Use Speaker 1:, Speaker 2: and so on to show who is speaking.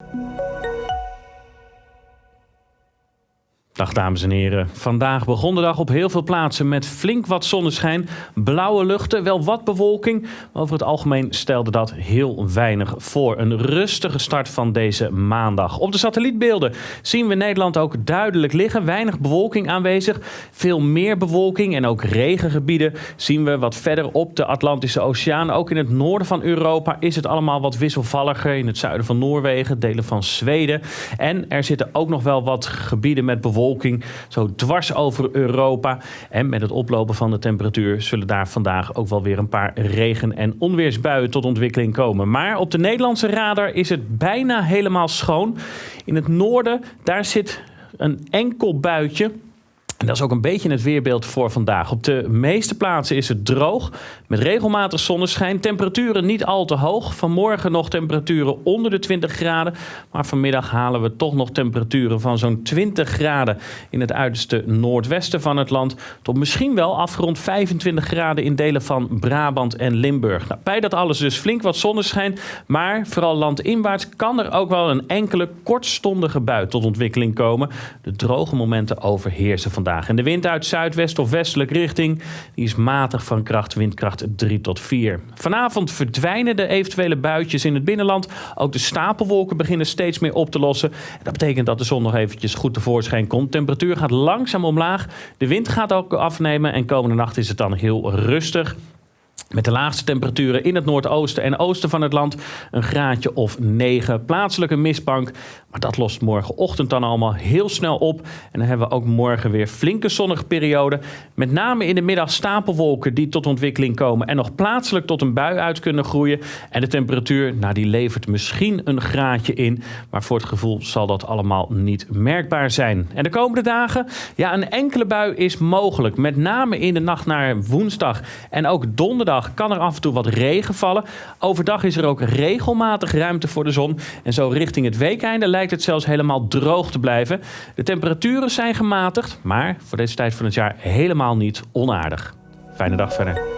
Speaker 1: Música Dag dames en heren. Vandaag begon de dag op heel veel plaatsen met flink wat zonneschijn, blauwe luchten, wel wat bewolking. Maar over het algemeen stelde dat heel weinig voor. Een rustige start van deze maandag. Op de satellietbeelden zien we Nederland ook duidelijk liggen. Weinig bewolking aanwezig, veel meer bewolking en ook regengebieden zien we wat verder op de Atlantische Oceaan. Ook in het noorden van Europa is het allemaal wat wisselvalliger. In het zuiden van Noorwegen, delen van Zweden. En er zitten ook nog wel wat gebieden met bewolking zo dwars over Europa. En met het oplopen van de temperatuur zullen daar vandaag ook wel weer een paar regen- en onweersbuien tot ontwikkeling komen. Maar op de Nederlandse radar is het bijna helemaal schoon. In het noorden, daar zit een enkel buitje. En dat is ook een beetje het weerbeeld voor vandaag. Op de meeste plaatsen is het droog, met regelmatig zonneschijn. Temperaturen niet al te hoog. Vanmorgen nog temperaturen onder de 20 graden. Maar vanmiddag halen we toch nog temperaturen van zo'n 20 graden in het uiterste noordwesten van het land. Tot misschien wel afgerond 25 graden in delen van Brabant en Limburg. Nou, bij dat alles dus flink wat zonneschijn. Maar vooral landinwaarts kan er ook wel een enkele kortstondige bui tot ontwikkeling komen. De droge momenten overheersen vandaag. En de wind uit zuidwest of westelijke richting die is matig van kracht, windkracht 3 tot 4. Vanavond verdwijnen de eventuele buitjes in het binnenland. Ook de stapelwolken beginnen steeds meer op te lossen. Dat betekent dat de zon nog eventjes goed tevoorschijn komt. Temperatuur gaat langzaam omlaag. De wind gaat ook afnemen en komende nacht is het dan heel rustig. Met de laagste temperaturen in het noordoosten en oosten van het land een graadje of 9. Plaatselijke mistbank, maar dat lost morgenochtend dan allemaal heel snel op. En dan hebben we ook morgen weer flinke zonnige periode. Met name in de middag stapelwolken die tot ontwikkeling komen en nog plaatselijk tot een bui uit kunnen groeien. En de temperatuur, nou die levert misschien een graadje in, maar voor het gevoel zal dat allemaal niet merkbaar zijn. En de komende dagen, ja een enkele bui is mogelijk. Met name in de nacht naar woensdag en ook donderdag kan er af en toe wat regen vallen. Overdag is er ook regelmatig ruimte voor de zon. En zo richting het weekeinde lijkt het zelfs helemaal droog te blijven. De temperaturen zijn gematigd, maar voor deze tijd van het jaar helemaal niet onaardig. Fijne dag verder.